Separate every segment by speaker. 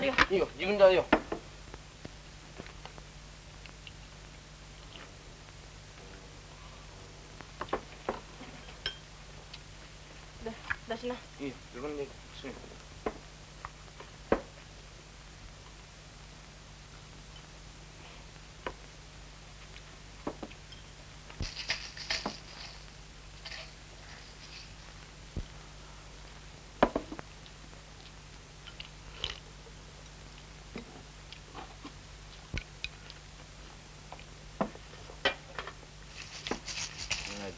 Speaker 1: でついでやるよ
Speaker 2: いいよ自分でやるよ
Speaker 1: で出しない
Speaker 2: いよ自分でする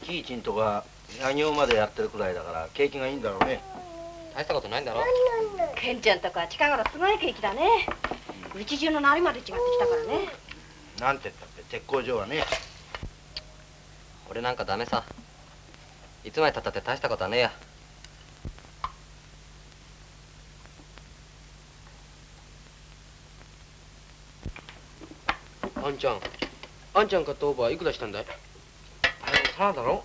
Speaker 2: キーチンとか作業までやってるくらいだから景気がいいんだろうね。
Speaker 3: 大したことないんだろ。
Speaker 1: ケンちゃんとか近頃すごい景気だね。うち中の鳴りまで違ってきたからね。
Speaker 2: なんて言ったって鉄工所はね。
Speaker 3: 俺なんかダメさ。いつまでたったって大したことはねえや。
Speaker 2: あんちゃん。あんちゃん買ったオーバーいくらしたんだい？あれサラだろ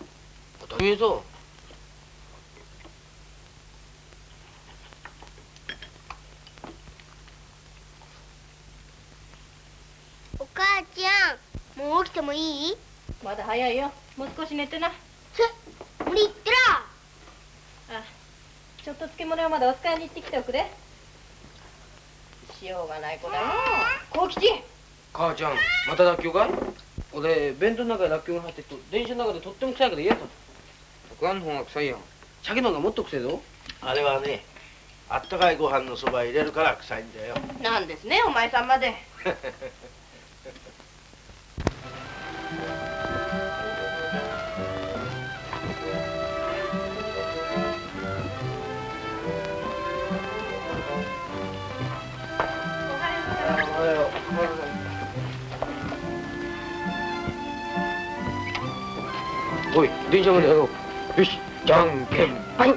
Speaker 2: 当たり前ぞ
Speaker 4: お母ちゃんもう起きてもいい？
Speaker 1: まだ早いよ。もう少し寝てな。
Speaker 4: 無理言ってら
Speaker 1: あちょっと漬物屋までお使いに行ってきておくれ。しようがない子だよ幸吉。
Speaker 2: 母ちゃんまたらっきょうか？い俺弁当の中にらっきょうが入ってると電車の中でとっても臭いから嫌だ僕あんの方が臭いやん鮭の方がもっと臭いぞ。あれはねあったかいご飯のそば入れるから臭いんだよ。
Speaker 1: なんですねお前さんまで
Speaker 2: おい電車までやろうよしじゃんけん。はい。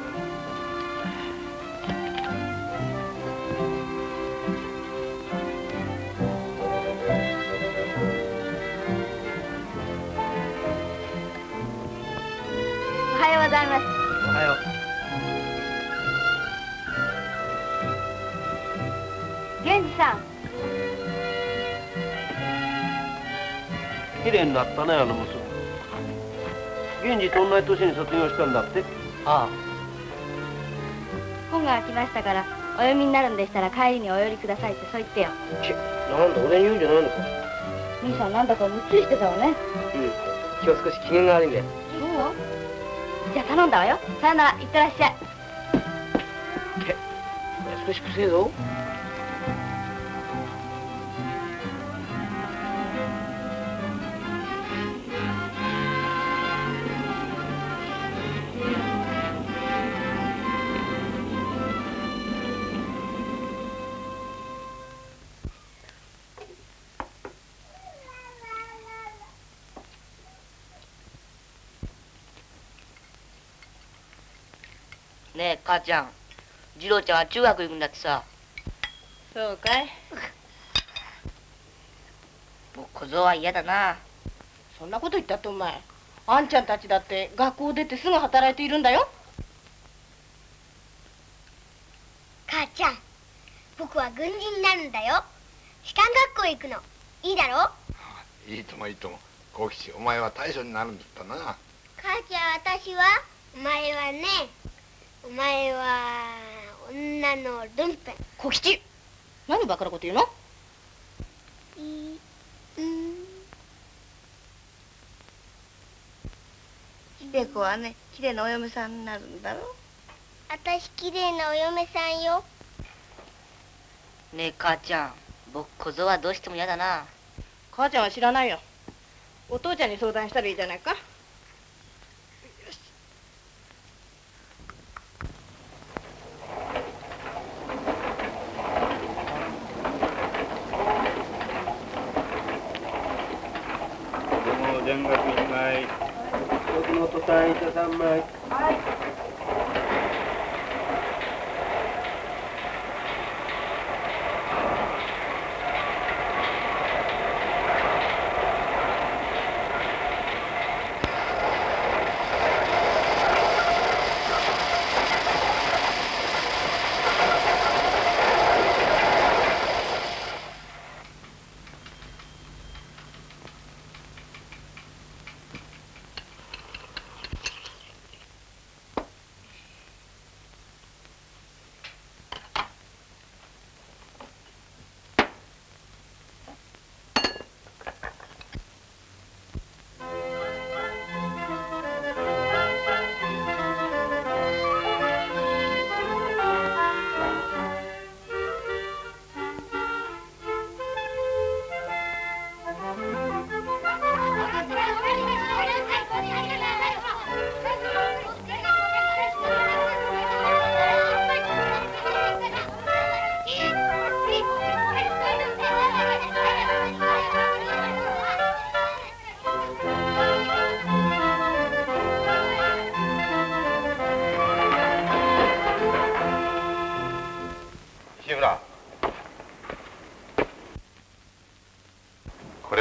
Speaker 4: おはようございます。
Speaker 2: おはよ
Speaker 4: 源氏さん。
Speaker 2: う綺麗になったねあの娘源氏と同じ年に卒業したんだって？
Speaker 3: あ
Speaker 4: 本が来ましたからお読みになるんでしたら帰りにお寄りくださいってそう言ってよ。
Speaker 2: ちなんだ俺に言うんじゃないのか？
Speaker 4: 兄さんなんだかむっつりしてたわね。
Speaker 2: うん。今日少し機嫌が悪いんだよ
Speaker 4: そう？じゃあ頼んだわよ。さよならいってらっしゃい。
Speaker 2: 少しくせえぞ
Speaker 5: ちゃん。次郎ちゃんは中学行くんだってさ。
Speaker 1: そうかい。
Speaker 5: 僕小僧は嫌だな。
Speaker 1: そんなこと言ったってお前。あんちゃんたちだって学校出てすぐ働いているんだよ。
Speaker 4: 母ちゃん僕は軍人になるんだよ。士官学校へ行くの。いいだろ？
Speaker 6: いいともいいとも。幸吉お前は大将になるんだったな。
Speaker 4: 母ちゃん私はお前はねお前は女のルンペン。
Speaker 1: 小吉？何バカなこと言うの？
Speaker 5: 秀子はね綺麗なお嫁さんになるんだろ？
Speaker 4: 私綺麗なお嫁さんよ。
Speaker 5: ねえ母ちゃん僕小僧はどうしても嫌だな。
Speaker 1: 母ちゃんは知らないよ。お父ちゃんに相談したらいいじゃないか
Speaker 2: も田楽1枚僕のトタン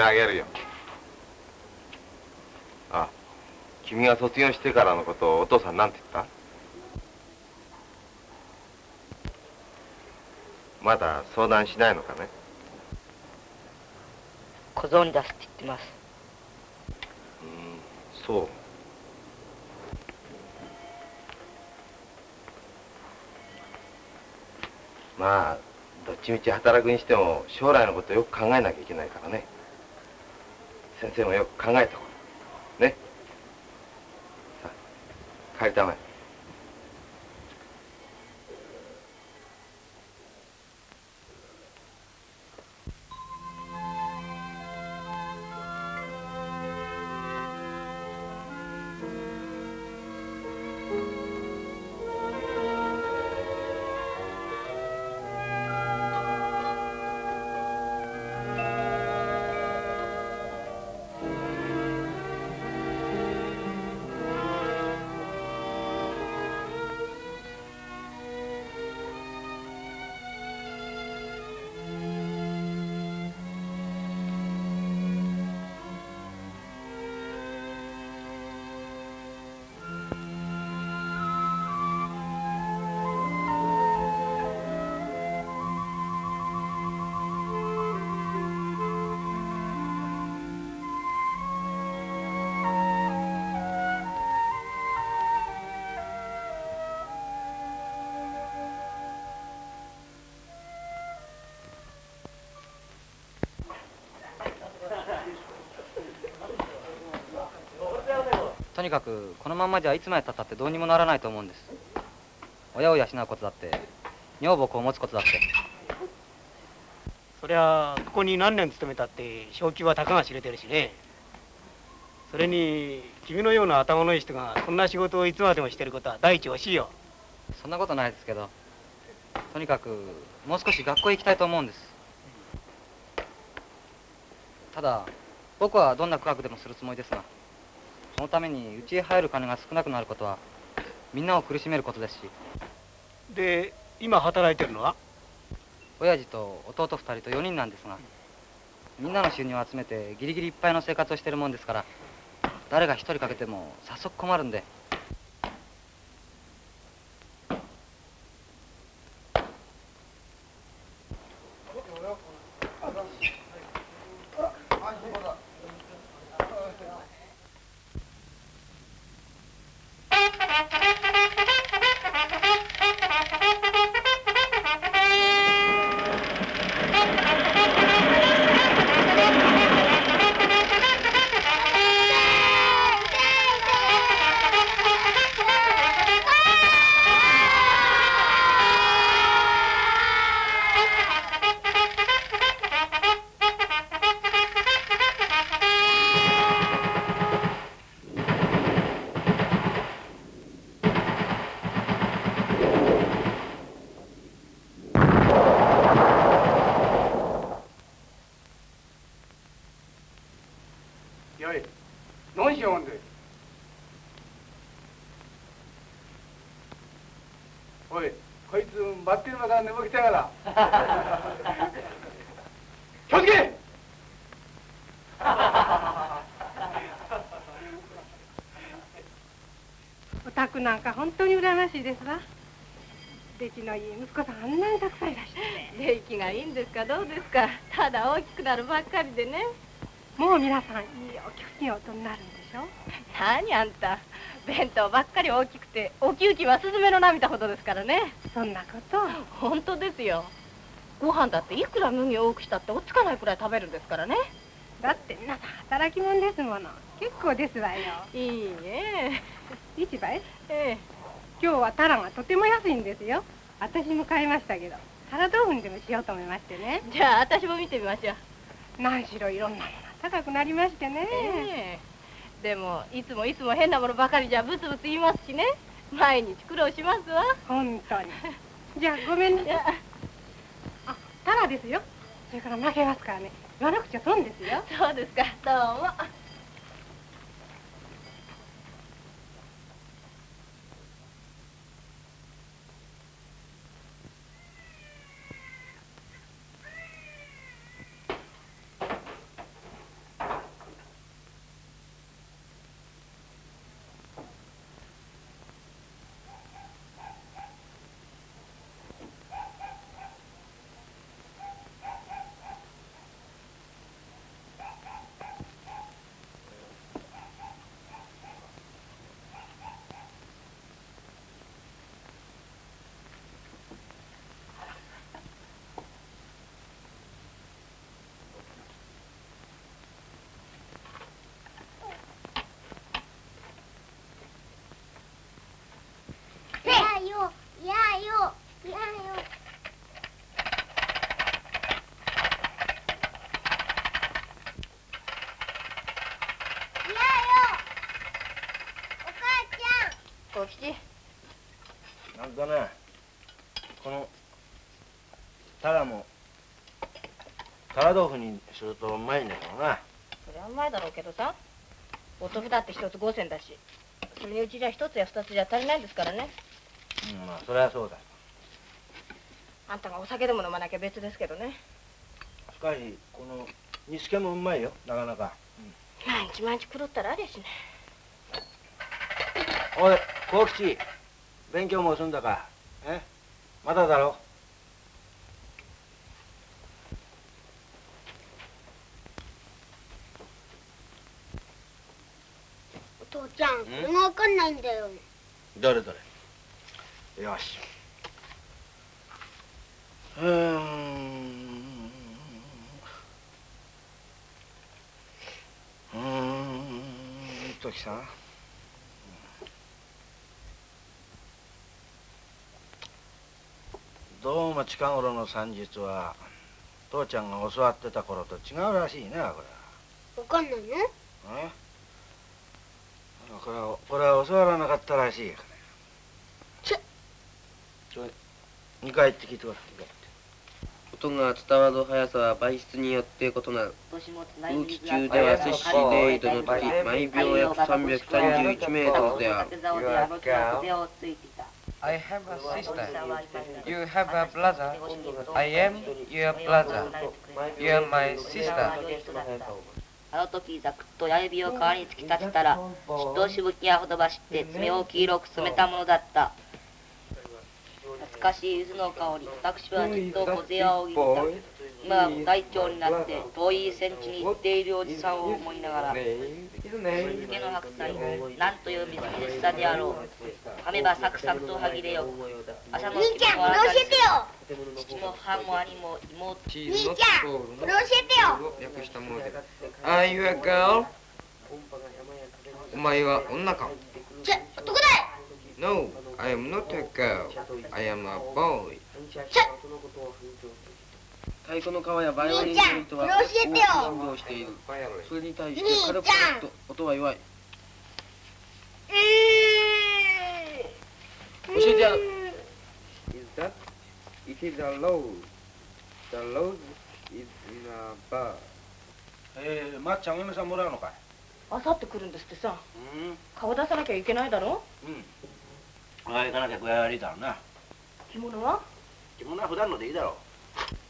Speaker 6: あげるよ。あ君が卒業してからのことをお父さんなんて言った？まだ相談しないのかね？
Speaker 5: 小僧に出すって言ってます。
Speaker 6: うんそう。まあどっちみち働くにしても将来のことよく考えなきゃいけないからね先生もよく考えたこと。ね。さあ帰りたまえ。
Speaker 3: とにかくこのまんまじゃいつまでたったってどうにもならないと思うんです。親を養うことだって女房を持つことだって。
Speaker 7: そりゃここに何年勤めたって昇給はたかが知れてるしね。それに君のような頭のいい人がそんな仕事をいつまでもしてることは第一惜しいよ。
Speaker 3: そんなことないですけどとにかくもう少し学校へ行きたいと思うんです。ただ僕はどんな苦学でもするつもりですがそのために家へ入る金が少なくなることはみんなを苦しめることですし。
Speaker 7: で今働いてるのは？
Speaker 3: 親父と弟2人と4人なんですがみんなの収入を集めてギリギリいっぱいの生活をしてるもんですから誰が一人かけても早速困るんで
Speaker 7: ま
Speaker 8: しいですわ。出来のいい息子さんあんなにたくさんいらっしゃ
Speaker 1: 出来がいいんですかどうですか。ただ大きくなるばっかりでね。
Speaker 8: ってもう皆さんいいお給金をお取りになるんでしょ？
Speaker 1: 何あんた。弁当ばっかり大きくてお給金はスズメの涙ほどですからね。
Speaker 8: そんなこと。
Speaker 1: 本当ですよ。ご飯だっていくら麦を多くしたって追っつかないくらい食べるんですからね。
Speaker 8: だって皆さん働き者ですもの。結構ですわよ。
Speaker 1: いいね
Speaker 8: 市場へ？
Speaker 1: ええ
Speaker 8: 今日はタラがとても安いんですよ。私も買いましたけどタラ豆腐にでもしようと思いましてね。
Speaker 1: じゃあ私も見てみましょう。
Speaker 8: 何しろいろんなもの高くなりましてね、
Speaker 1: ええ。でもいつもいつも変なものばかりじゃブツブツ言いますしね。毎日苦労しますわ。
Speaker 8: 本当に。じゃあごめんなさい
Speaker 1: いや。
Speaker 8: あタラですよ。それから負けますからね。言わなくちゃ損ですよ。
Speaker 1: そうですか。どうも
Speaker 9: だねこのタラもタラ豆腐にするとうまいんだけどな。
Speaker 1: それはうまいだろうけどさ。お豆腐だって一つ五銭だし。それにうちじゃ一つや二つじゃ足りないんですからね。
Speaker 9: うんまあそれはそうだ。
Speaker 1: あんたがお酒でも飲まなきゃ別ですけどね。
Speaker 9: しかしこの煮付けもうまいよ。なかなか。
Speaker 1: 毎日毎日狂ったらありゃしね。
Speaker 9: おい幸吉。勉強も済んだか？え？まだだろ
Speaker 4: お父ちゃん
Speaker 9: ん
Speaker 4: これがわかんないん。だよ
Speaker 9: どれどれよしうーん。うーん。ときさん。どうも近頃の算術は父ちゃんが教わってた頃と違うらしいなこれ
Speaker 4: わかんないの？
Speaker 9: え？これはこれは教わらなかったらしいから
Speaker 4: ちょ
Speaker 9: ちょ2回って聞いてください
Speaker 2: 音が伝わる速さは倍率によって異なる空気中では摂氏0度の時毎秒約331メートルである
Speaker 10: I have a sister. You have a brother. I am your brother. You are my sister.
Speaker 5: あの時ざくっと親指を川に突き立てたら血としぶきがほとばしって爪を黄色く染めたものだった。懐かしい柚子の香り。私はずっと小勢を握った。今はご隊長になって遠い戦地に行っているおじさんを思いながら水気の白菜なんという水切れしさであろう。噛めばサクサクと歯切れよ。く朝の
Speaker 4: 兄ちゃんこれ教えてよ
Speaker 5: 父も母も兄も妹
Speaker 4: 兄ちゃんこれ教えてよ
Speaker 2: 略したもので Are you a girl? お前は女か？
Speaker 4: ちょ男だ
Speaker 2: No, I am not a girl. I am a boy.
Speaker 4: ちょ
Speaker 2: 太鼓の皮やバイオリンの糸は大きく振動している。それに対して軽くと音は弱い。教えてやる。It is a rose. The rose is in a bar.
Speaker 9: えー、まっちゃんお嫁さんもらうのかい？
Speaker 1: あさって来るんですってさ。
Speaker 9: うん。
Speaker 1: 顔出さなきゃいけないだろ？
Speaker 9: うん。ああ行かなきゃ具合悪いだろうな。
Speaker 1: 着物は？
Speaker 9: 着物は普段のでいいだろ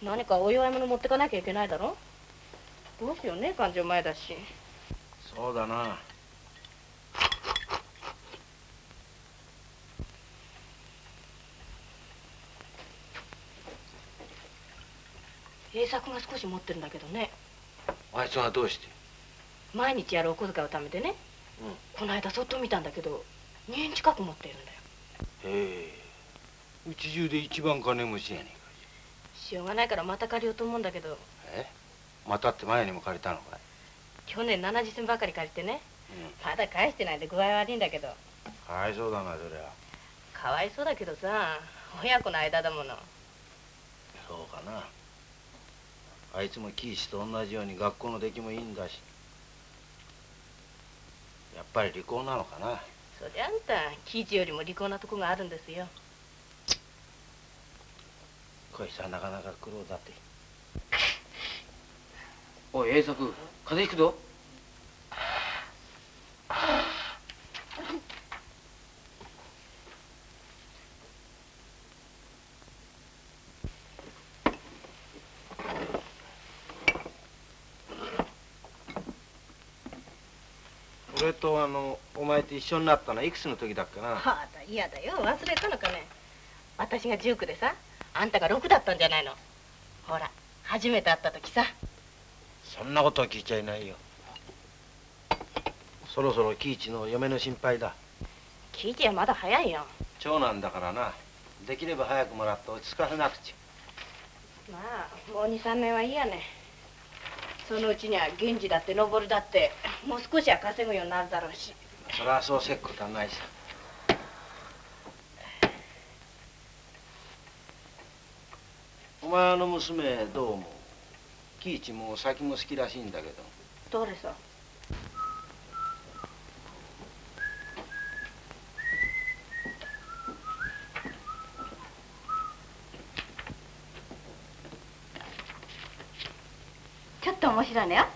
Speaker 1: 何かお祝い物持ってかなきゃいけないだろ？どうしようね感情前だし。
Speaker 9: うそうだな
Speaker 1: 栄作が少し持ってるんだけどね。
Speaker 9: あいつがどうして？
Speaker 1: 毎日やるお小遣いを貯めてね、この間そっと見たんだけど2円近く持っているんだよ。
Speaker 9: へえ。うち中で一番金持ちやねんか。
Speaker 1: しょうがないからまた借りようと思うんだけど。
Speaker 9: え？またって前にも借りたのかい？
Speaker 1: 去年70銭ばかり借りてね。
Speaker 9: うん。
Speaker 1: まだ返してないで具合悪いんだけど。
Speaker 9: かわいそうだなそりゃ。
Speaker 1: かわいそうだけどさ親子の間だもの。
Speaker 9: そうかなあいつもキーシと同じように学校の出来もいいんだし。やっぱり離婚なのかな。
Speaker 1: そりゃあんた喜一よりも利口なとこがあるんですよ。
Speaker 9: こいつはなかなか苦労だって。
Speaker 2: おい、栄作、風邪ひくぞ。
Speaker 9: 俺とあのお前と一緒になったのはいくつの時だっけな？
Speaker 1: はあだ嫌だよ。忘れたのかね。私が19でさあんたが6だったんじゃないの。ほら初めて会った時さ。
Speaker 9: そんなことは聞いちゃいないよ。そろそろ喜一の嫁の心配だ。
Speaker 1: 喜一はまだ早いよ。
Speaker 9: 長男だからな。できれば早くもらって落ち着かせなくち
Speaker 1: まあもう23年はいいやねそのうちには源氏だって登るだってもう少しは稼ぐようになるだろうし。
Speaker 9: そりゃそうせっこたんないさ。お前の娘どう思う？喜一も先も好きらしいんだけど。
Speaker 1: どれさちょっと面白いのよ。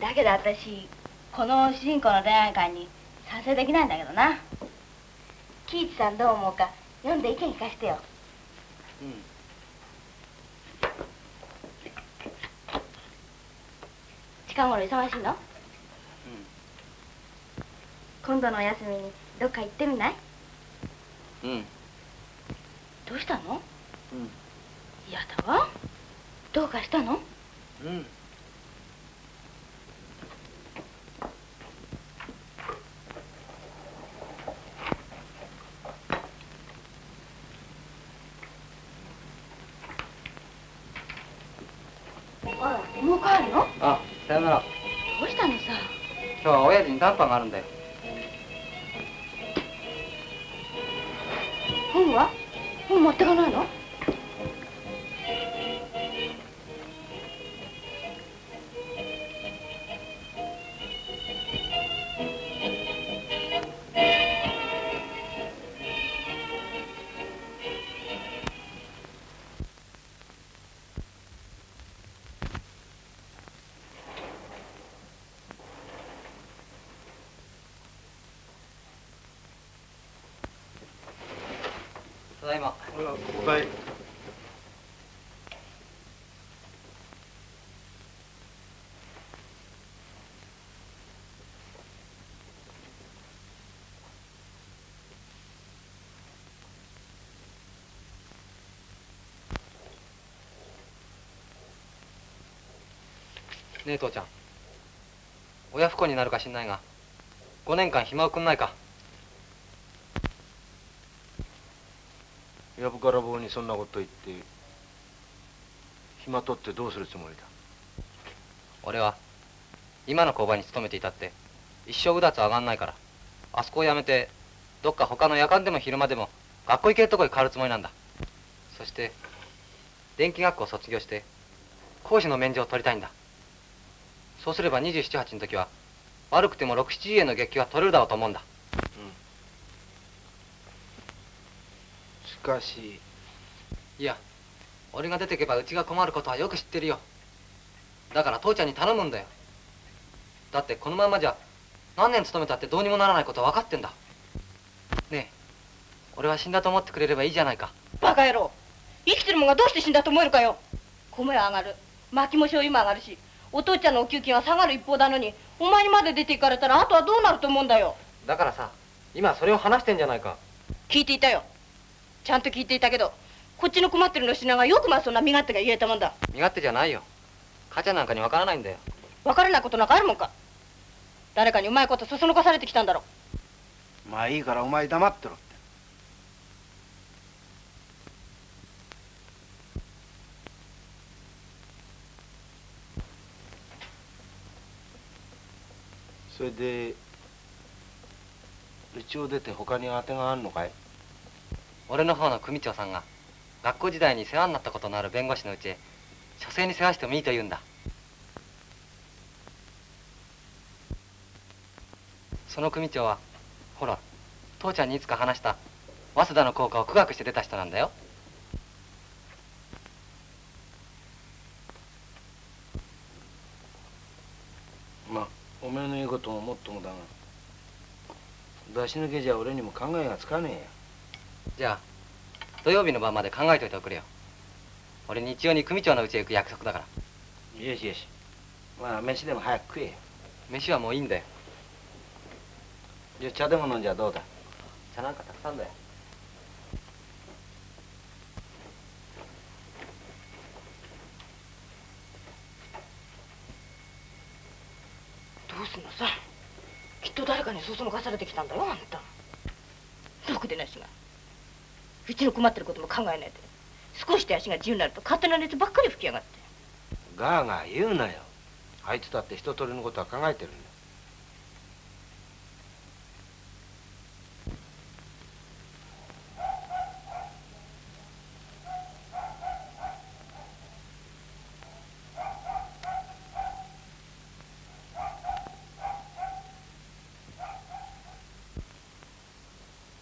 Speaker 1: だけど私この主人公の恋愛観に賛成できないんだけどな。喜一さんどう思うか読んで意見聞かせてよ。
Speaker 3: うん。
Speaker 1: 近頃忙しいの？今度のお休みにどっか行ってみない？
Speaker 3: うんうん。
Speaker 1: どうしたの？
Speaker 3: うん。
Speaker 1: 嫌だわ。どうかしたの？
Speaker 3: うん。
Speaker 1: もう帰るの？
Speaker 3: あさよなら。
Speaker 1: どうしたのさ？
Speaker 3: 今日は親父に談判があるんだよ
Speaker 1: 本は？本持ってかないの？
Speaker 3: ただいま。
Speaker 11: おかえり
Speaker 3: ねえ父ちゃん。親不孝になるかしんないが5年間暇をくんないか
Speaker 9: やぶから棒にそんなこと言って暇取ってどうするつもりだ？
Speaker 3: 俺は今の工場に勤めていたって一生うだつ上がんないからあそこを辞めてどっか他の夜間でも昼間でも学校行けるとこに変わるつもりなんだ。そして電気学校を卒業して講師の免状を取りたいんだ。そうすれば278の時は悪くても67円の月給は取れるだろうと思うんだ。
Speaker 9: かし
Speaker 3: い。や俺が出てけばうちが困ることはよく知ってるよ。だから父ちゃんに頼むんだよ。だってこのまんまじゃ何年勤めたってどうにもならないことは分かってんだ。ねえ俺は死んだと思ってくれればいいじゃないか。
Speaker 1: バカ野郎生きてるもんがどうして死んだと思えるかよ。米は上がる薪も醤油も上がるしお父ちゃんのお給金は下がる一方なのにお前にまで出て行かれたらあとはどうなると思うんだよ。
Speaker 3: だからさ今それを話してんじゃないか。
Speaker 1: 聞いていたよちゃんと聞いていたけどこっちの困ってるの品がよくまあそんな身勝手が言えたもんだ。
Speaker 3: 身勝手じゃないよ。母ちゃんなんかに分からないんだよ。
Speaker 1: 分からないことなんかあるもんか。誰かにうまいことそそのかされてきたんだろ
Speaker 9: まあいいからお前黙ってろって。それでうちを出て他に当てがあるのかい？
Speaker 3: 俺の方の組長さんが学校時代に世話になったことのある弁護士のうちへ書生に世話してもいいと言うんだ。その組長はほら父ちゃんにいつか話した早稲田の校歌を苦学して出た人なんだよ。
Speaker 9: まあお前の言うことももっともだが出し抜けじゃ俺にも考えがつかねえや
Speaker 3: じゃあ土曜日の晩まで考えておいておくれよ。俺日曜に組長の家へ行く約束だから。
Speaker 9: よしよし。まあ飯でも早く食えよ。
Speaker 3: 飯はもういいんだよ。
Speaker 9: じゃあ茶でも飲んじゃどうだ？
Speaker 3: 茶なんかたくさんだよ。
Speaker 1: どうすんのさ。きっと誰かにそそのかされてきたんだよあんた。ろくでなしがうちの困ってることも考えないで。少しで足が自由になると勝手な熱ばっかり吹きやがって。
Speaker 9: ガーガー言うなよ。あいつだって一通りのことは考えてるんだ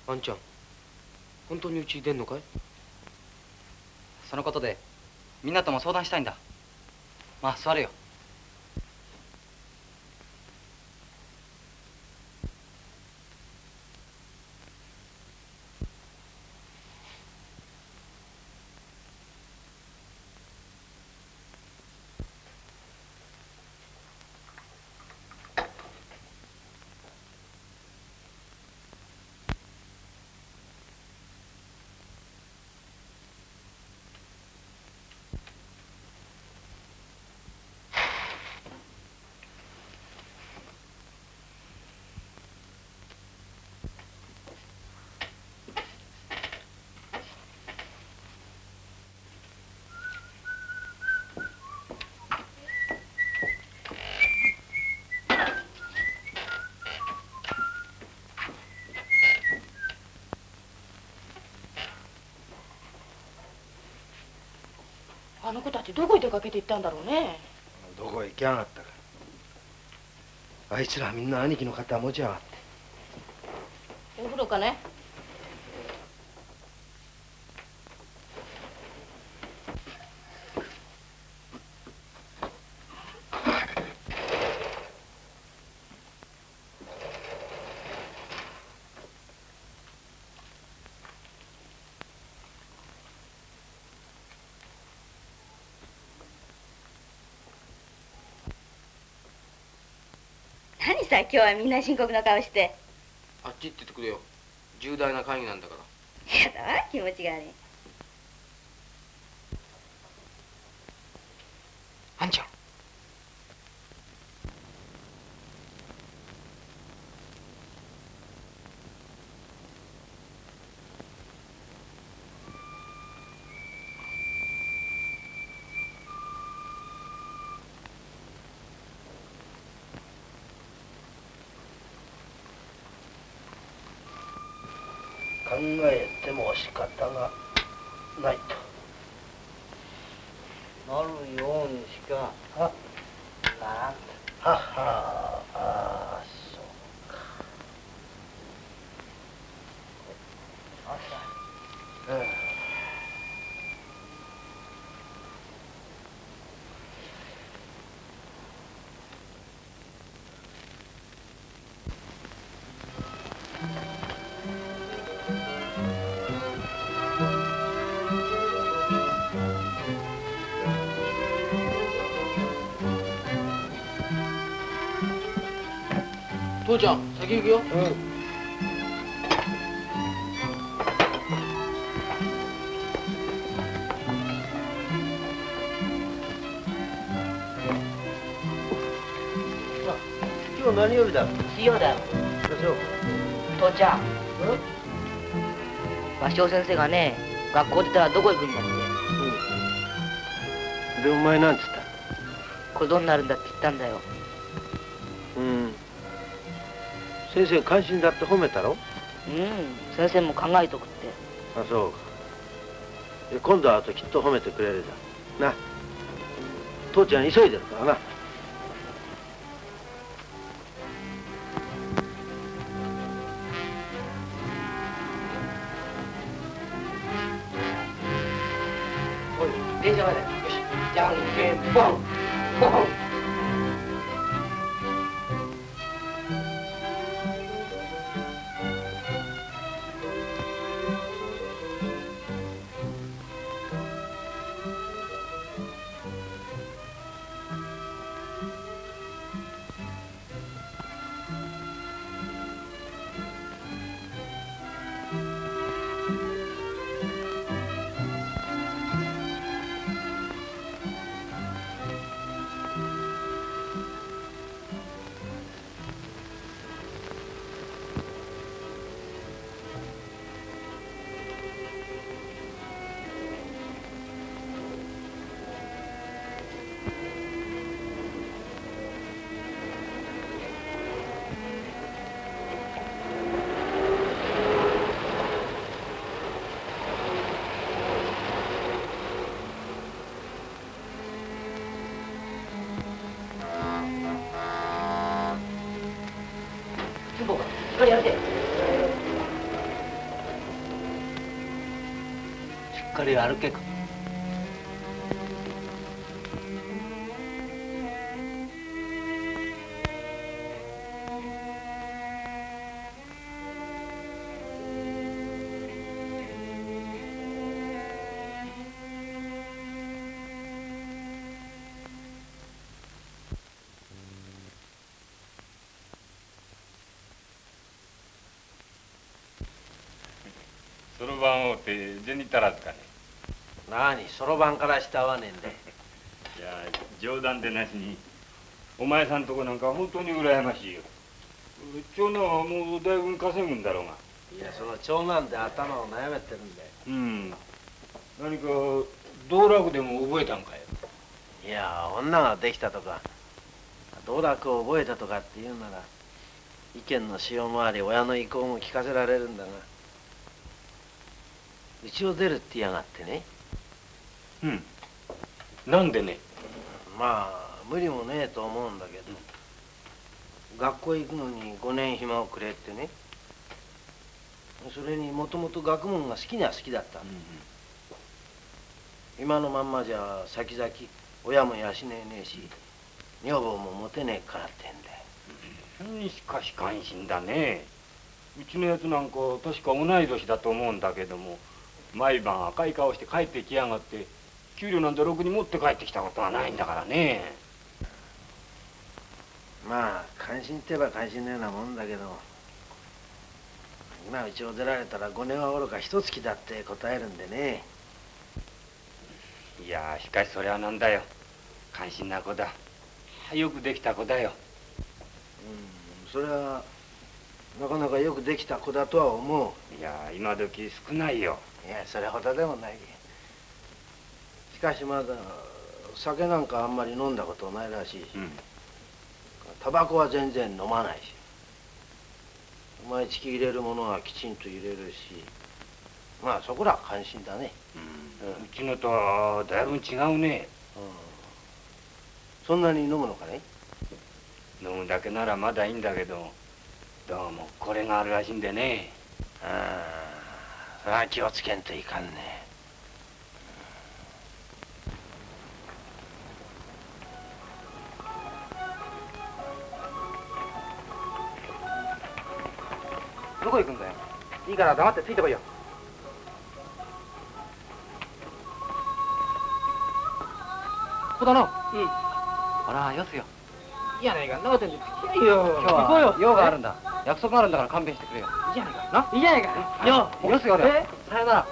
Speaker 2: あんちゃん本当にうち出んのかい？
Speaker 3: そのことでみんなとも相談したいんだ。まあ座れよ。
Speaker 1: あの子たちどこへ出かけて行ったんだろうね。
Speaker 9: どこへ行きやがったか。あいつらみんな兄貴の肩持ちやがって。
Speaker 1: お風呂かね
Speaker 5: 何さ今日はみんな深刻な顔して。
Speaker 2: あっち行っててくれよ。重大な会議なんだから。
Speaker 5: やだわ気持ちが悪い
Speaker 2: 父ちゃん先行くよ。
Speaker 9: 今日何曜日だ？
Speaker 5: 水曜だよ。
Speaker 9: そう。
Speaker 5: 父ちゃん。芭蕉先生がね学校出たらどこ行くんだって。
Speaker 9: でお前なんつっ
Speaker 5: 小僧になるんだって言ったんだよ
Speaker 9: 先生関心だって褒めたろ？
Speaker 5: うん。先生も考えとくって。
Speaker 9: あそうか。で今度会うときっと褒めてくれるじゃん。な。父ちゃん急いでるからな
Speaker 2: し
Speaker 9: っかり歩けか
Speaker 12: 銭足らずかね。
Speaker 9: 何そろばんからして合わねえんだよ。
Speaker 12: いや冗談でなしにお前さんとこなんか本当に羨ましいよ。長男はもうだいぶ稼ぐんだろうが。
Speaker 9: いやその長男で頭を悩めてるんだよ。
Speaker 12: うん。何か道楽でも覚えたんかよ。
Speaker 9: いや女ができたとか道楽を覚えたとかっていうなら意見の潮もあり親の意向も聞かせられるんだがうちを出るって言いやがってね。
Speaker 12: うん。なんでね？
Speaker 9: まあ無理もねえと思うんだけど。学校行くのに5年暇をくれってね。それにもともと学問が好きには好きだった、今のまんまじゃ先々親も養えねえし女房も持てねえからってんだよ。
Speaker 12: うんしかし感心だね。うちのやつなんか確か同い年だと思うんだけども毎晩赤い顔して帰ってきやがって給料なんてろくに持って帰ってきたことはないんだからね。
Speaker 9: まあ関心って言えば関心のようなもんだけど今うちを出られたら5年はおろか一月だって答えるんでね。
Speaker 12: いやしかしそれはなんだよ。感心な子だ。よくできた子だよ。
Speaker 9: うんそれはなかなかよくできた子だとは思
Speaker 12: う。いや今時少ないよ
Speaker 9: いやそれほどでもない。しかしまだ酒なんかあんまり飲んだことないらしいし、
Speaker 12: うん。
Speaker 9: タバコは全然飲まないし。毎月入れるものはきちんと入れるし。まあそこら関心だね、
Speaker 12: うん。うちのとはだいぶ違うね、
Speaker 9: うん、そんなに飲むのかね
Speaker 12: 飲むだけならまだいいんだけどどうもこれがあるらしいんでね。
Speaker 9: ああそれは気をつけんといかんね。
Speaker 2: どこ行くんだよ？いいから黙ってついてこいよ。ここだな。うん。
Speaker 3: ほらよすよ
Speaker 2: いいやないか長手に付き合いよ
Speaker 3: 今日
Speaker 2: 行こうよ。
Speaker 3: は用があるんだ。約束があるんだから勘弁してくれよ。
Speaker 2: いいじゃないか。ないいじゃないか。よ
Speaker 3: よすよ。俺
Speaker 2: え？
Speaker 3: さよなら。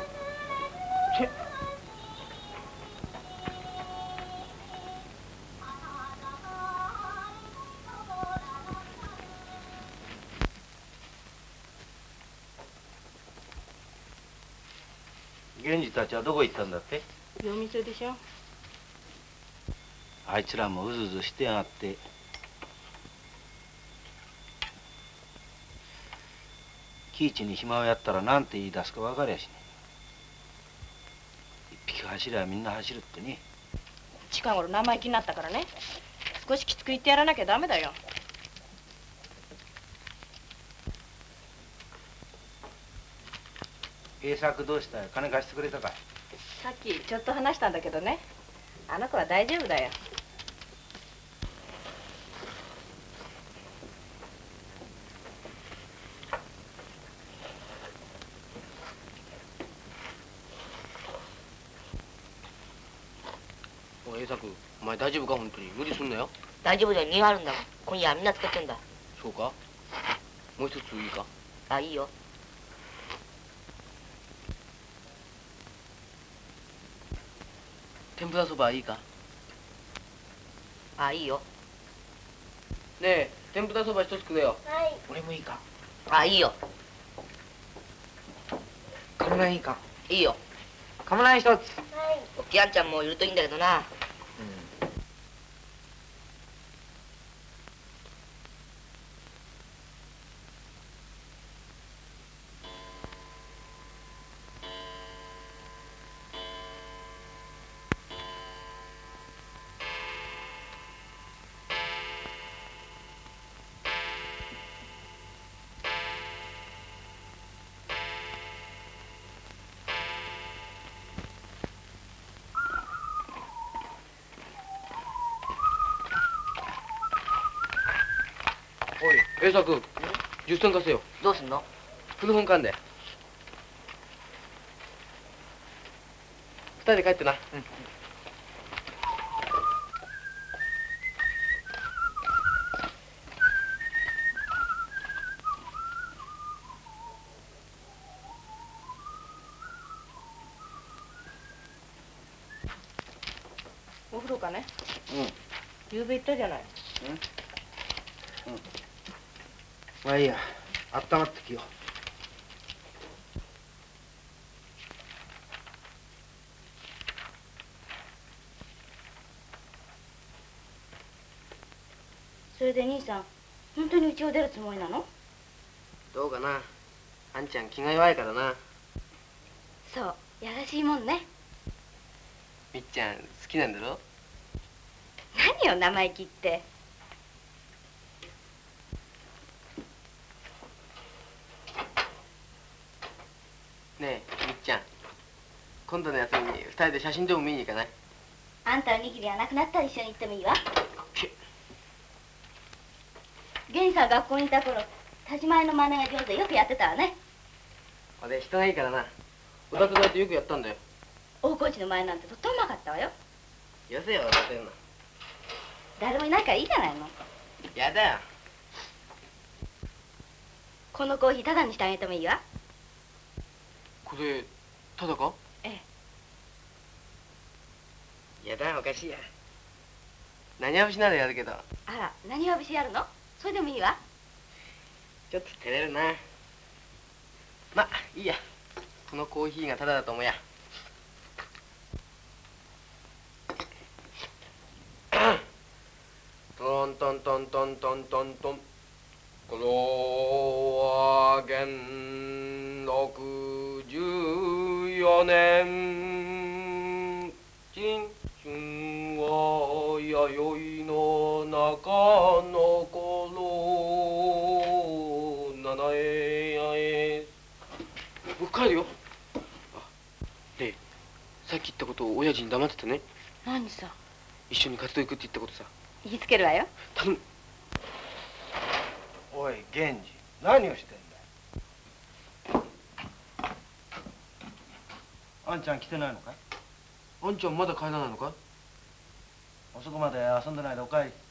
Speaker 9: 源氏たちはどこ行ったんだって？
Speaker 1: 夜店でしょ。
Speaker 9: あいつらもうずうずしてやがって喜一に暇をやったら何て言い出すか分かりゃしねえ一匹走りゃみんな走るってね。
Speaker 1: 近頃生意気になったからね。少しきつく言ってやらなきゃダメだよ。
Speaker 9: 栄作どうした？よ金貸してくれたか？い
Speaker 1: さっきちょっと話したんだけどね。あの子は大丈夫だよ
Speaker 2: おい栄作お前大丈夫か本当に無理すんなよ
Speaker 5: 大丈夫だよ。2あるんだ今夜はみんな使ってんだ。
Speaker 2: そうか？もう一ついいか？
Speaker 5: あいいよ。
Speaker 2: 天ぷらそばいいか？
Speaker 5: あいいよ。
Speaker 2: ねえ天ぷらそば一つくれよ。
Speaker 4: はい。
Speaker 2: 俺もいいか？
Speaker 5: あいいよ。
Speaker 2: カムラいいか？
Speaker 5: いいよ。
Speaker 2: カムラ一つ。
Speaker 4: はい。
Speaker 5: おっきいあんちゃんもいるといいんだけどな
Speaker 2: 일사 그 뉴스턴 가세
Speaker 5: 요. 너 쓴 다. 부
Speaker 2: 동산 간 대. 二人で帰ってな。うん。
Speaker 1: お風呂かね。
Speaker 9: うん。
Speaker 1: 昨べ行ったじゃない。うん、うん。
Speaker 9: まあいいや。温まってきよ
Speaker 13: それで兄さん本当に家を出るつもりなの？
Speaker 2: どうかな。あんちゃん気が弱いからな。
Speaker 13: そうやらしいもんね。
Speaker 2: みっちゃん好きなんだろ？
Speaker 13: 何よ生意気って
Speaker 2: ねえみっちゃん。今度の休みに二人で写真でも見に行かない？
Speaker 13: あんたの握りがなくなったら一緒に行ってもいいわ。源さん学校にいた頃田島屋の真似が上手でよくやってたわね。
Speaker 2: 俺人がいいからな。おたつだってよくやったんだよ。
Speaker 13: 大河内の前なんてとってもうまかったわよ。
Speaker 2: よせよ笑ってんの。
Speaker 13: 誰もいないからいいじゃないの。
Speaker 2: やだよ。
Speaker 13: このコーヒータダにしてあげてもいいわ
Speaker 2: これただか
Speaker 13: え
Speaker 2: やだおかしいや。何はしならやるけど？
Speaker 13: あら何を節やるの？それでもいいわ。
Speaker 2: ちょっと照れるな。まいいや。このコーヒーがただだと思うや。トントントントントントン。トンこのは元禄十四年。新春は弥生の中の頃。七重やへ僕帰るよ。あねえさっき言ったことを親父に黙っててね。
Speaker 13: 何さ？
Speaker 2: 一緒に活動行くって言ったことさ。
Speaker 13: 言いつけるわよ。
Speaker 2: 頼む。
Speaker 9: おい源次何をしてんだあんちゃん来てないのかい？
Speaker 2: あんちゃんまだ帰らないのか
Speaker 9: 遅くまで遊んでないでお帰り。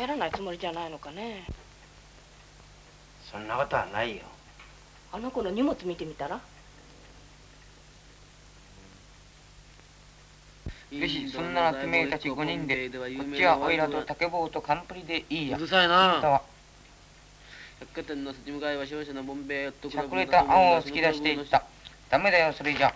Speaker 1: 帰らないつもりじゃないのかね。
Speaker 9: そんなことはないよ。
Speaker 1: あの子の荷物見てみたら？
Speaker 10: よしそんなら君たち5人でこっちはオイラと竹棒とカンプリでいいや。
Speaker 2: うるさいな。
Speaker 10: あは。
Speaker 2: 百貨店の立ち向かいは商社のボンベイヨットク
Speaker 10: しゃくれた青を突き出していった。ダメだよそれじゃ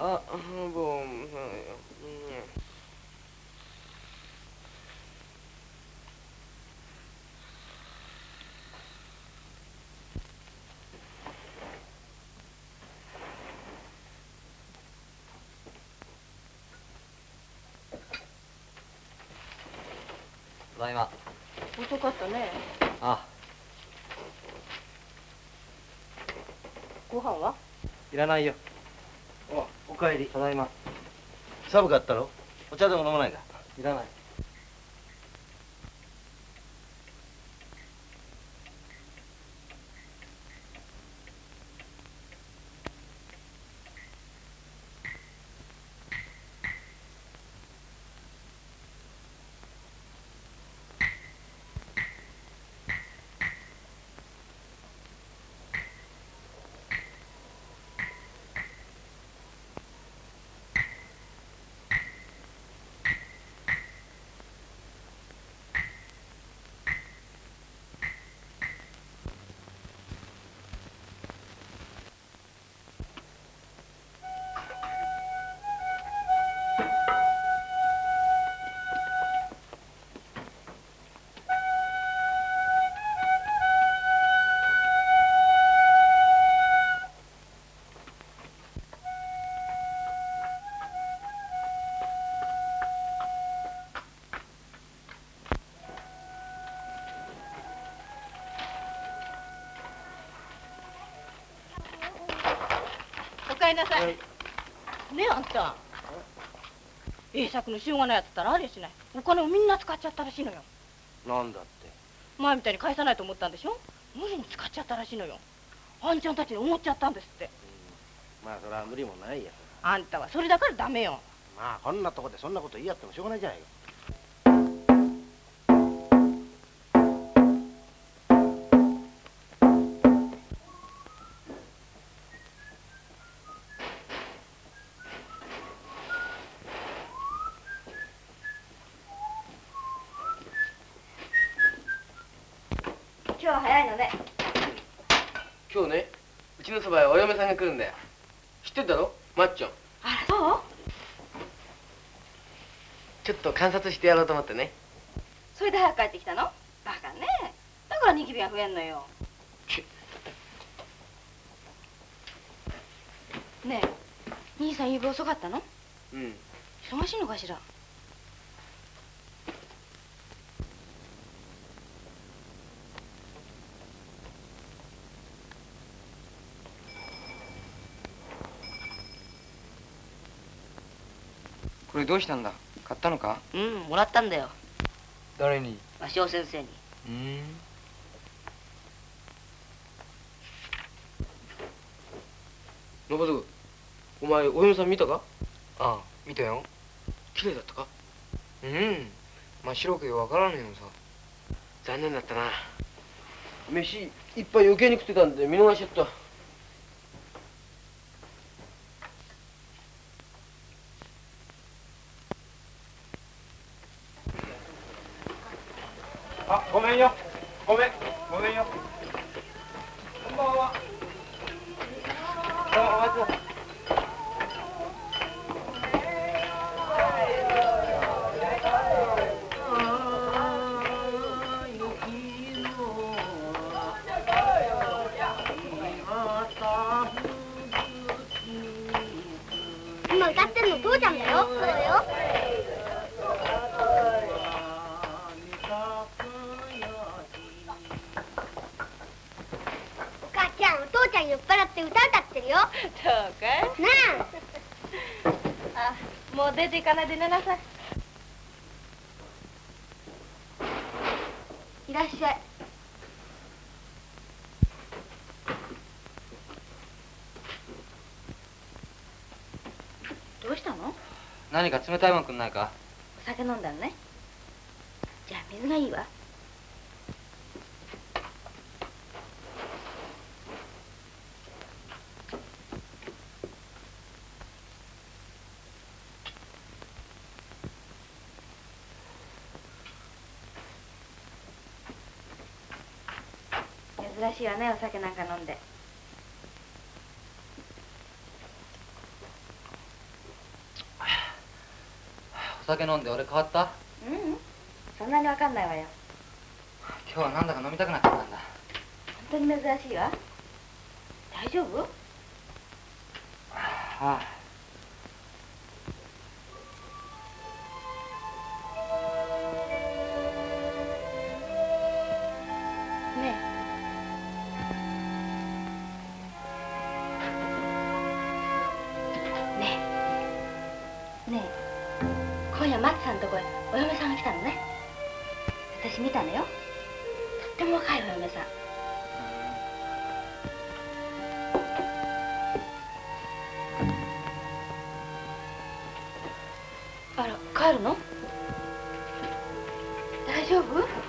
Speaker 2: あもう
Speaker 3: ただいま。
Speaker 1: 遅かったね。
Speaker 3: あ。
Speaker 1: ご飯は？い
Speaker 9: らないよ。
Speaker 2: おかえり
Speaker 3: ただいま。
Speaker 9: 寒かったろ？お茶でも飲まないか？
Speaker 3: いらない
Speaker 1: おかえりなさい、ねえあんた。栄作のしょうがないやつったらあれしない。お金をみんな使っちゃったらしいのよ。
Speaker 9: なんだって。
Speaker 1: 前みたいに返さないと思ったんでしょ？無理に使っちゃったらしいのよ。あんちゃんたちに思っちゃったんですって。
Speaker 9: まあそれは無理もないや。
Speaker 1: あんたはそれだからダメよ。
Speaker 9: まあこんなとこでそんなこと言い合ってもしょうがないじゃないか
Speaker 13: 今日は早いのね。
Speaker 2: 今日ねうちのそばへお嫁さんが来るんだよ。知ってるだろマッチョ。ン
Speaker 1: あらそう？
Speaker 2: ちょっと観察してやろうと思ってね。
Speaker 1: それで早く帰ってきたの？バカね。だからニキビが増えんのよ。ねえ兄さん夕べ遅かったの？
Speaker 2: うん。
Speaker 1: 忙しいのかしら？
Speaker 10: これどうしたんだ？買ったのか？
Speaker 13: うんもらったんだよ。
Speaker 10: 誰に？
Speaker 13: 和尚先生に。
Speaker 10: うん。
Speaker 2: 信嗣お前お嫁さん見たか？
Speaker 10: ああ見たよ。
Speaker 2: 綺麗だったか？
Speaker 10: うん真っ白くよわからんのよさ。
Speaker 2: 残念だったな。飯いっぱい余計に食ってたんで見逃しちゃった
Speaker 4: あごめん
Speaker 1: か
Speaker 14: な
Speaker 1: いで寝なさい。
Speaker 14: いらっしゃい。
Speaker 13: どうしたの？
Speaker 3: 何か冷たいもんくんないか？
Speaker 13: お酒飲んだのね。じゃあ水がいいわ珍しいわねお酒なんか飲んで。
Speaker 3: お酒飲んで俺変わった？
Speaker 13: ううん。そんなにわかんないわよ。
Speaker 3: 今日はなんだか飲みたくなっちゃったんだ。
Speaker 13: 本当に珍しいわ。大丈夫？
Speaker 3: はあ
Speaker 1: 今夜松さんのとこへお嫁さんが来たのね。私見たのよ。とっても若いお嫁さん。あら帰るの？大丈夫？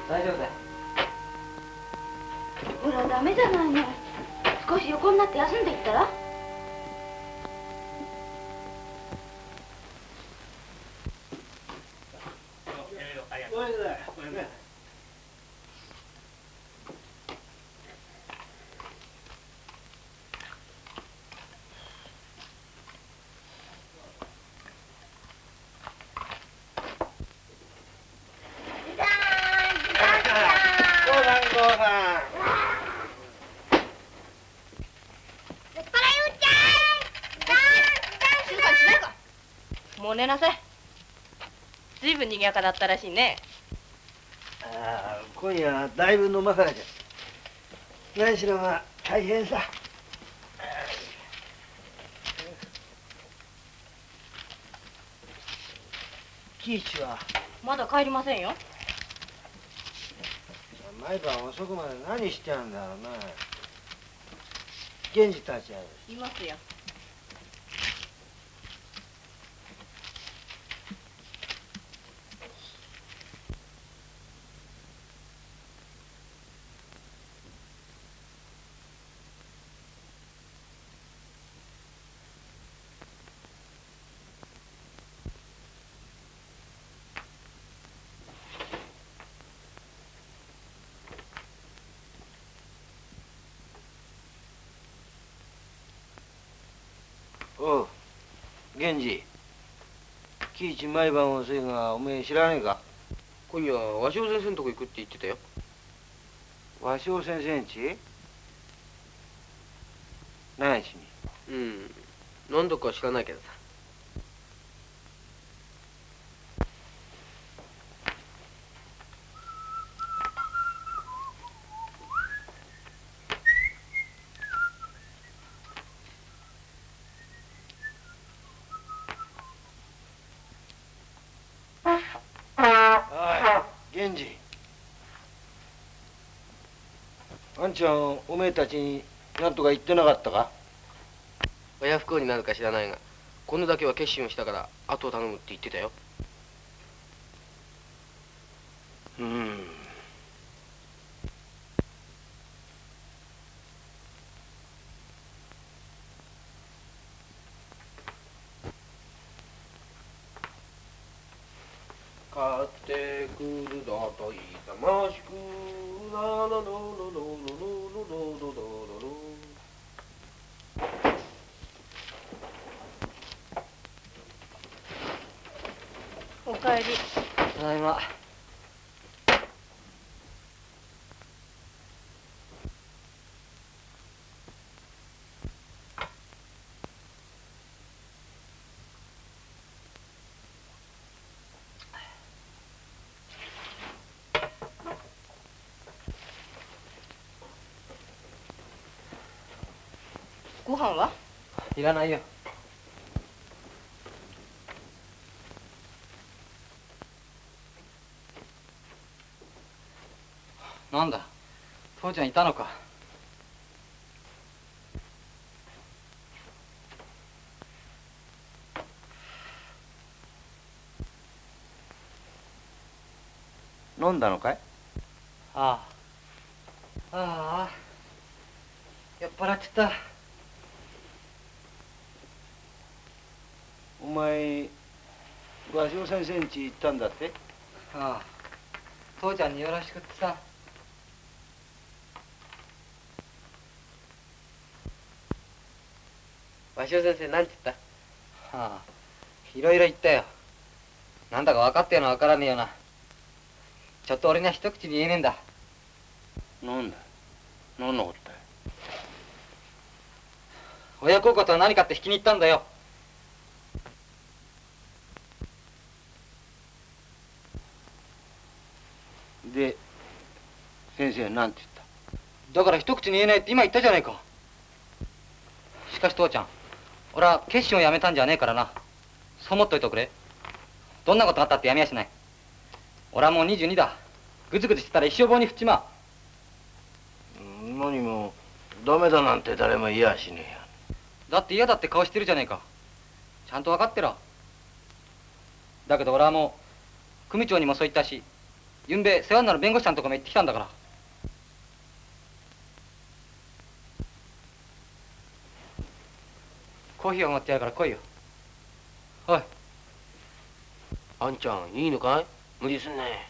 Speaker 2: 大丈夫だ。よ
Speaker 1: ほらダメじゃないの少し横になって休んでいったら？寝なさい。ずいぶん賑やかだったらしいね。
Speaker 9: ああ今夜はだいぶ飲まされて何しろまあ大変さ。喜一は
Speaker 1: まだ帰りませんよ。
Speaker 9: 毎晩遅くまで何してやんだろうな。源氏たちはい
Speaker 1: ますよ
Speaker 9: おう源氏喜一毎晩遅いがおめえ知らねえか？
Speaker 2: 今夜和尚先生のとこ行くって言ってたよ。
Speaker 9: 和尚先生んち何し。に
Speaker 2: うん。何度か知らないけどさ
Speaker 9: んちゃんおめえたちに何とか言ってなかったか？
Speaker 2: 親不幸になるか知らないが今度だけは決心をしたから後を頼むって言ってたよ。
Speaker 9: うん
Speaker 1: 飯は？い
Speaker 3: らないよ。なんだ？父ちゃんいたのか？
Speaker 9: 飲んだのかい？
Speaker 3: ああ。ああ。酔っ払っちゃった
Speaker 9: お前和尚先生んち行ったんだって？
Speaker 3: ああ父ちゃんによろしくってさ。
Speaker 2: 和尚先生なんて言っ
Speaker 3: ああいろいろ言ったよ。なんだか分かってるの分からねえよな。ちょっと俺には一口に言えねえんだ。
Speaker 9: なんだ？何のことだよ
Speaker 3: 親孝行とは何かって引きに行ったんだよ
Speaker 9: で先生は何て
Speaker 3: だから一口に言えないって今言ったじゃないか。しかし父ちゃん俺は決心をやめたんじゃねえからな。そう思っといておくれ。どんなことがあったってやめやしない。俺はもう22だ。ぐずぐずしてたら一生棒に振っちまう。
Speaker 9: 何もダメだなんて誰も言いやしねえや。
Speaker 3: だって嫌だって顔してるじゃねえか。ちゃんと分かってろ。だけど俺はもう組長にもそう言ったしゆんべ世話になる弁護士さんとかも行ってきたんだからコーヒーを持ってやるから来いよ。おい。
Speaker 9: あんちゃんいいのかい？無理すんね
Speaker 1: ち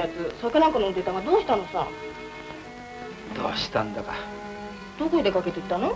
Speaker 1: やつ酒なんか飲んでたがどうしたのさ？
Speaker 9: どうしたんだか。
Speaker 1: どこへ出かけてったの？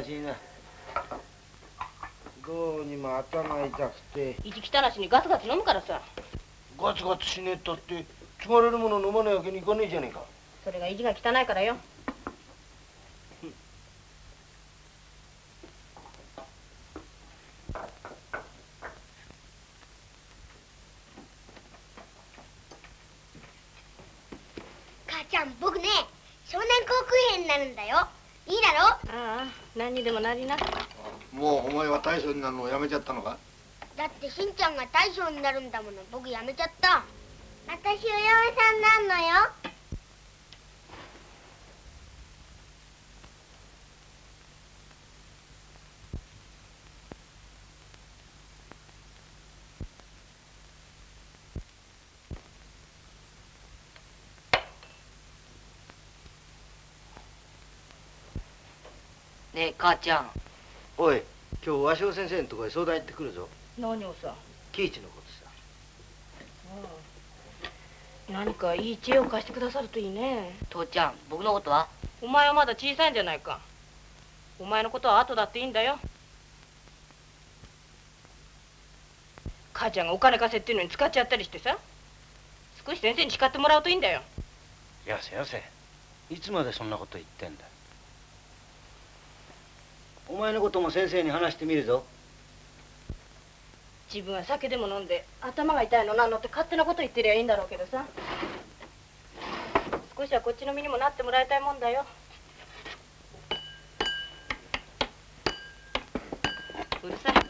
Speaker 9: らしいな。どうにも頭痛くて。
Speaker 1: 意地汚しにガツガツ飲むからさ。
Speaker 9: ガツガツしねえったって継がれるもの飲まないわけにいかねえじゃねえか。
Speaker 1: それが意地が汚いからよ
Speaker 4: 母ちゃん僕ね少年航空兵になるんだよいいだろ
Speaker 1: ああ何にでもなりな
Speaker 15: もうお前は大将になるのをやめちゃったのか？
Speaker 4: だってしんちゃんが大将になるんだもの。僕やめちゃった。私お嫁さんなんのよ。
Speaker 5: ねえ母ちゃん。
Speaker 9: おい今日和尚先生のとこへ相談行ってくるぞ。
Speaker 1: 何をさ？
Speaker 9: 喜一のことさ。
Speaker 1: 何かいい知恵を貸してくださるといいね。
Speaker 5: 父ちゃん僕のことは？
Speaker 1: お前はまだ小さいんじゃないか。お前のことは後だっていいんだよ。母ちゃんがお金貸せっていうのに使っちゃったりしてさ。少し先生に叱ってもらうといいんだよ。
Speaker 9: やせやせいつまでそんなこと言ってんだお前のことも先生に話してみるぞ。
Speaker 1: 自分は酒でも飲んで頭が痛いのなんのって勝手なこと言ってりゃいいんだろうけどさ。少しはこっちの身にもなってもらいたいもんだよ。うるさい。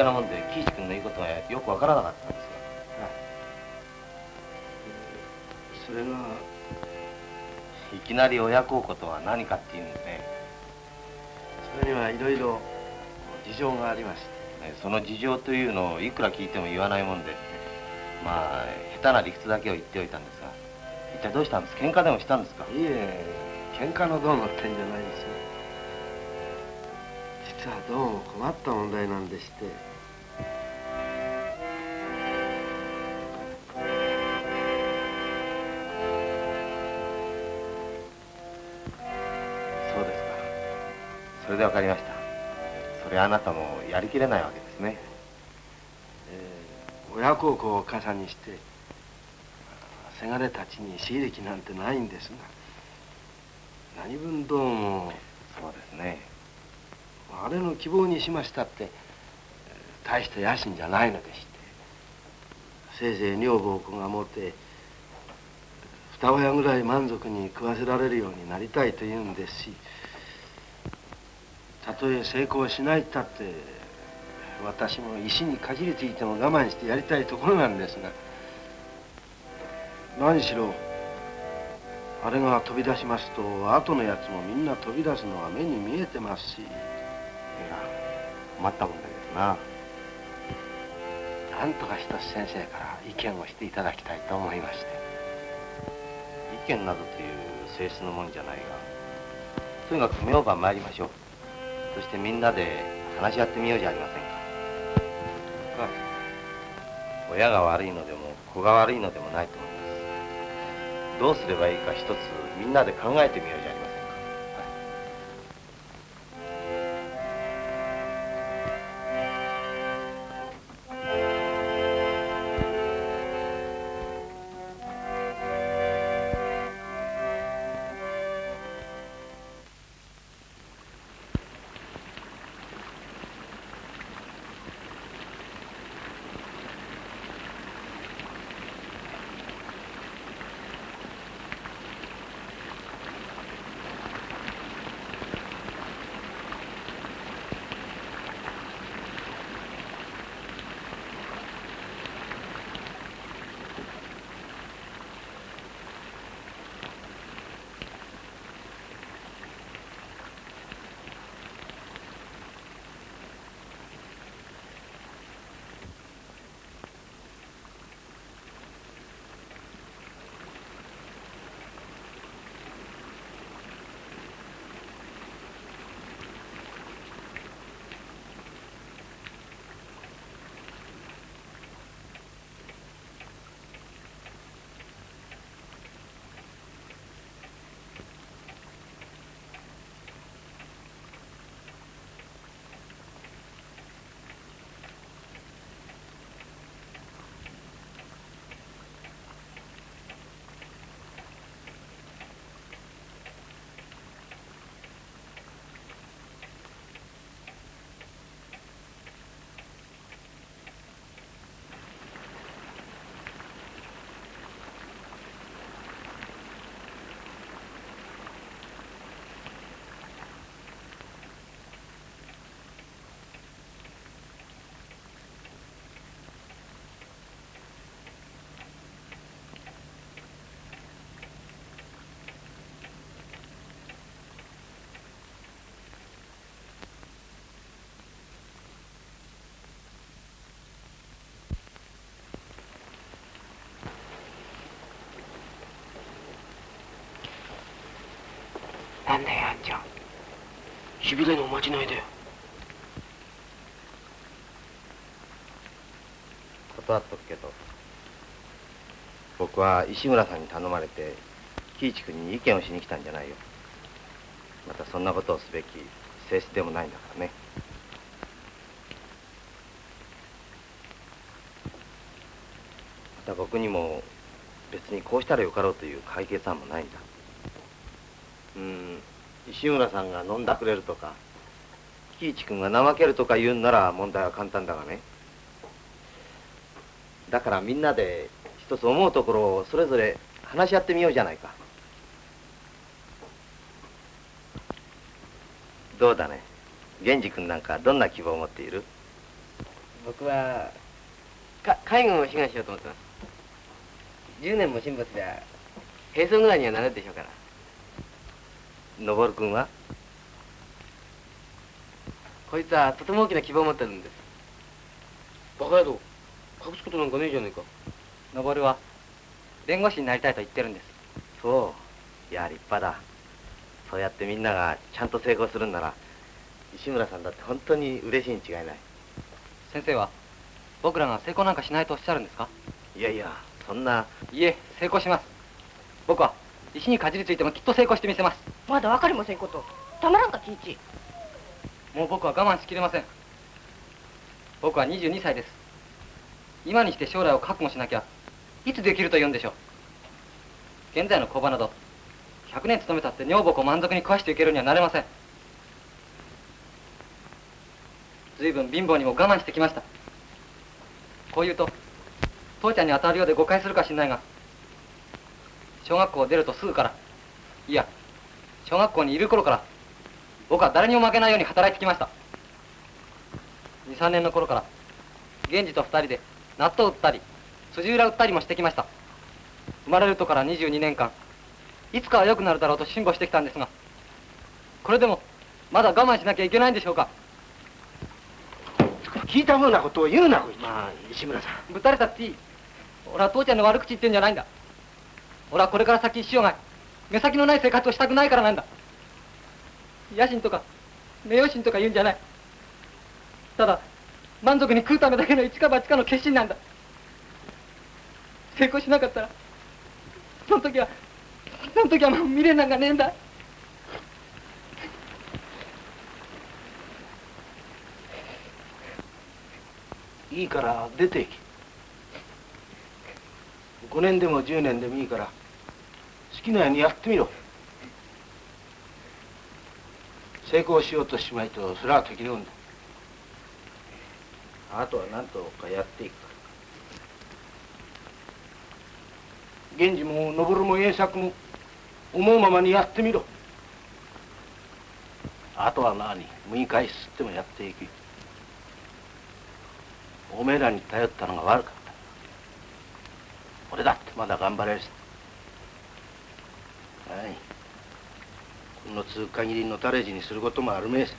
Speaker 6: 出し抜けなもんで喜一君の言うことがよくわからなかったんです
Speaker 9: それが
Speaker 6: がいきなり親孝行とは何かっていうんですね。
Speaker 9: それにはいろいろ事情がありまして。
Speaker 6: ねその事情というのをいくら聞いても言わないもんでまあ下手な理屈だけを言っておいたんですが一体どうしたんです喧嘩でもしたんですか？
Speaker 9: いえ喧嘩のどうのってんじゃないですよ。実はどうも困った問題なんでして
Speaker 6: で分かりました。それはあなたもやりきれないわけですね。
Speaker 9: 親孝行を傘にしてせがれたちに私歴なんてないんですが何分どうも
Speaker 6: そうですね。
Speaker 9: あれの希望にしましたって大した野心じゃないのでしてせいぜい女房子が持て二親ぐらい満足に食わせられるようになりたいと言うんですしたとえ成功しないったって私も石にかじりついても我慢してやりたいところなんですが何しろあれが飛び出しますと後のやつもみんな飛び出すのは目に見えてますしいや
Speaker 6: 困ったもんだけどな。
Speaker 9: なんとか一つ先生から意見をしていただきたいと思いまして。
Speaker 6: 意見などという性質のもんじゃないがとにかく明晩参りましょうそしてみんなで話し合ってみようじゃありませんか。親が悪いのでも子が悪いのでもないと思います。どうすればいいか一つみんなで考えてみようじゃ
Speaker 9: なんだよあんちゃん。しびれのおまじないだよ
Speaker 6: 断っとくけど僕は石村さんに頼まれて喜一君に意見をしに来たんじゃないよ。またそんなことをすべき性質でもないんだからね。また僕にも別にこうしたらよかろうという解決案もないんだ。うん石村さんが飲んだくれるとか喜一君が怠けるとか言うんなら問題は簡単だがね。だからみんなで一つ思うところをそれぞれ話し合ってみようじゃないか。どうだね？源氏君なんかどんな希望を持っている？
Speaker 2: 僕はか介護を志願しようと思ってます。10年も神仏では並走ぐらいにはなるでしょうから。
Speaker 6: 昇君は？
Speaker 2: こいつはとても大きな希望を持ってるんです。バカ野郎。隠すことなんかねえじゃねえか。
Speaker 3: 登は弁護士になりたいと言ってるんです。
Speaker 6: そう。いや立派だ。そうやってみんながちゃんと成功するんなら石村さんだって本当に嬉しいに違いない。
Speaker 3: 先生は僕らが成功なんかしないとおっしゃるんですか？
Speaker 6: いやいやそんな。い
Speaker 3: え成功します。僕は石にかじりついてもきっと成功してみせます。
Speaker 1: まだ分かりませんこと。たまらんか喜一
Speaker 3: もう僕は我慢しきれません。僕は22歳です。今にして将来を覚悟しなきゃいつできると言うんでしょう。現在の工場など100年勤めたって女房を満足に食わしていけるにはなれません。随分貧乏にも我慢してきました。こう言うと父ちゃんに当たるようで誤解するかしんないが小学校を出るとすぐから。いや小学校にいる頃から。僕は誰にも負けないように働いてきました。23年の頃から。源氏と2人で納豆売ったり辻裏売ったりもしてきました。生まれるとから22年間。いつかは良くなるだろうと辛抱してきたんですが。これでもまだ我慢しなきゃいけないんでしょうか。
Speaker 9: 聞いたふうなことを言うなまあ石村さん。
Speaker 3: ぶたれたっていい。俺は父ちゃんの悪口言ってんじゃないんだ俺はこれから先一生涯目先のない生活をしたくないからなんだ。野心とか名誉心とか言うんじゃない。ただ満足に食うためだけの一か八かの決心なんだ。成功しなかったらその時はその時はもう未練なんかねえんだ。
Speaker 9: いいから出ていけ。5年でも10年でもいいから好きなようにやってみろ。成功しようとしまいとそれは適量だ。あとは何とかやっていく。源氏も登も栄作も思うままにやってみろ。あとは何？むい返し吸ってもやっていきおめえらに頼ったのが悪か俺だってまだ頑張れるはい。この通限りのたれ死にすることもあるめえさ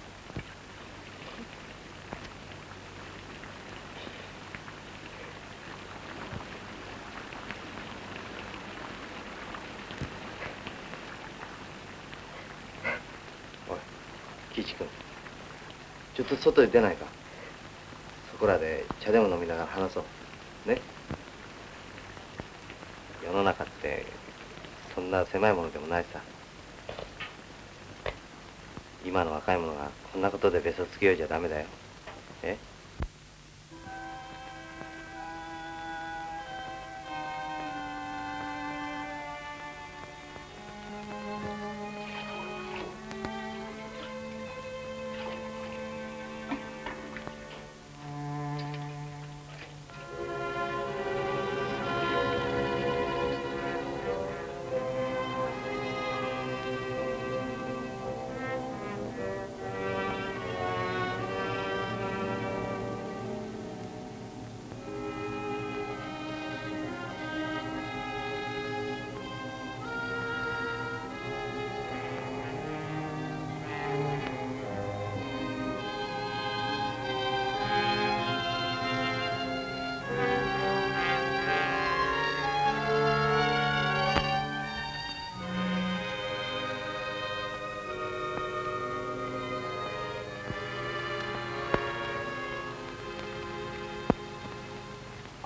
Speaker 6: おい喜一君。ちょっと外に出ないか？そこらで茶でも飲みながら話そう。ね？世の中ってそんな狭いものでもないさ。今の若い者がこんなことでべそつきようじゃダメだよ。え？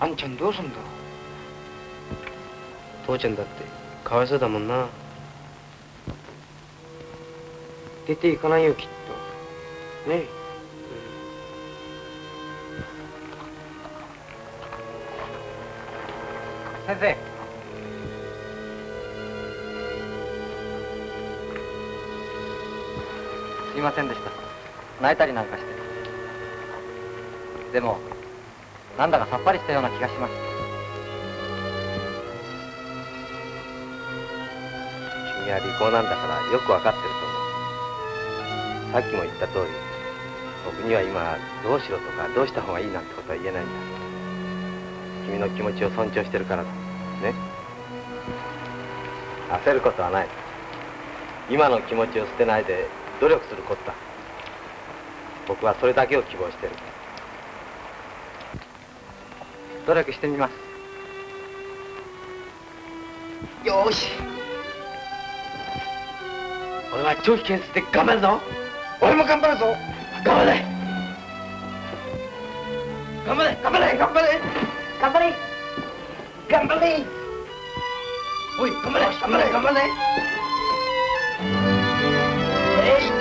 Speaker 2: あんちゃんどうすんだ父ちゃんだってかわいそうだもんな出ていかないよきっとねえ
Speaker 3: 先生すいませんでした泣いたりなんかしてでもなんだかさっぱりしたような気がします。
Speaker 6: 君は利口なんだからよくわかってると思う。さっきも言った通り僕には今どうしろとかどうした方がいいなんてことは言えないんだ。君の気持ちを尊重してるからだね。焦ることはない。今の気持ちを捨てないで努力することだ。僕はそれだけを希望してる。
Speaker 3: 努力してみます。
Speaker 9: よーし。俺は長期検出で頑張るぞ。俺も頑張るぞ。頑張れ。頑張れ。頑張れ。頑張れ。頑張れ。頑張れ。おい頑張れ。頑張れ。頑張れ。えい